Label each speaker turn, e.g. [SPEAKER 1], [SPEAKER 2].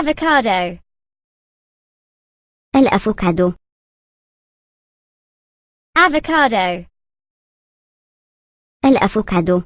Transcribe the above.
[SPEAKER 1] avocado
[SPEAKER 2] الأفوكادو.
[SPEAKER 1] avocado
[SPEAKER 2] الأفوكادو.